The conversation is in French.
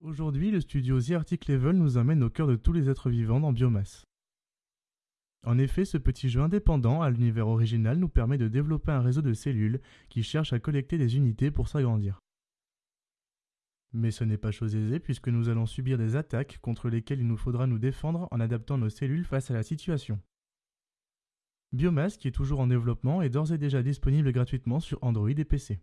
Aujourd'hui, le studio The Arctic Level nous amène au cœur de tous les êtres vivants dans Biomasse. En effet, ce petit jeu indépendant à l'univers original nous permet de développer un réseau de cellules qui cherchent à collecter des unités pour s'agrandir. Mais ce n'est pas chose aisée puisque nous allons subir des attaques contre lesquelles il nous faudra nous défendre en adaptant nos cellules face à la situation. Biomass, qui est toujours en développement, est d'ores et déjà disponible gratuitement sur Android et PC.